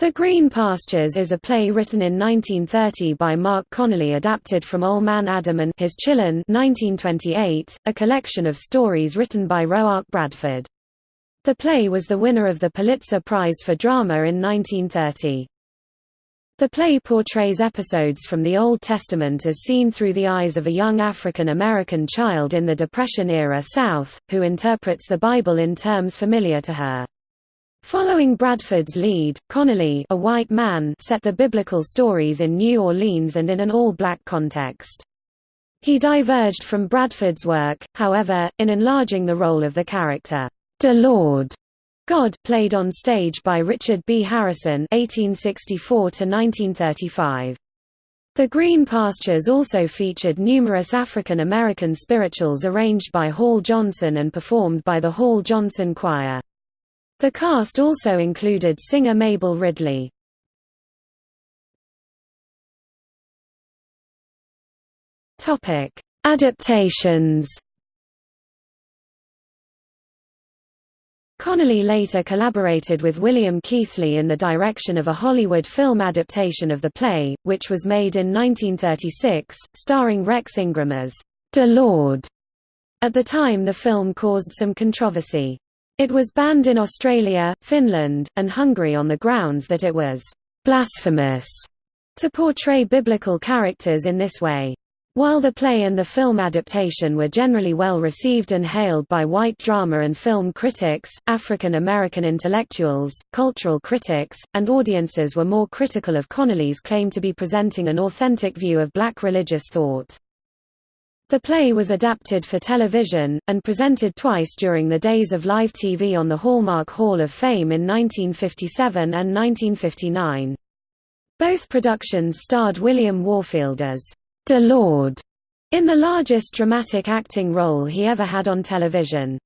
The Green Pastures is a play written in 1930 by Marc Connelly adapted from Old Man Adam and His Chillun 1928, a collection of stories written by Roark Bradford. The play was the winner of the Pulitzer Prize for Drama in 1930. The play portrays episodes from the Old Testament as seen through the eyes of a young African American child in the Depression-era South, who interprets the Bible in terms familiar to her. Following Bradford's lead, Connelly a white man set the biblical stories in New Orleans and in an all-black context. He diverged from Bradford's work, however, in enlarging the role of the character, "'De Lord God played on stage by Richard B. Harrison (1864–1935). The Green Pastures also featured numerous African American spirituals arranged by Hall Johnson and performed by the Hall Johnson Choir. The cast also included singer Mabel Ridley. Topic: Adaptations. Connelly later collaborated with William Keighley in the direction of a Hollywood film adaptation of the play, which was made in 1936, starring Rex Ingram as De Lord. At the time the film caused some controversy. It was banned in Australia, Finland, and Hungary on the grounds that it was blasphemous to portray biblical characters in this way. While the play and the film adaptation were generally well received and hailed by white drama and film critics, African American intellectuals, cultural critics, and audiences were more critical of Connelly's claim to be presenting an authentic view of black religious thought. The play was adapted for television, and presented twice during the days of live TV on the Hallmark Hall of Fame in 1957 and 1959. Both productions starred William Warfield as De Lord, in the largest dramatic acting role he ever had on television.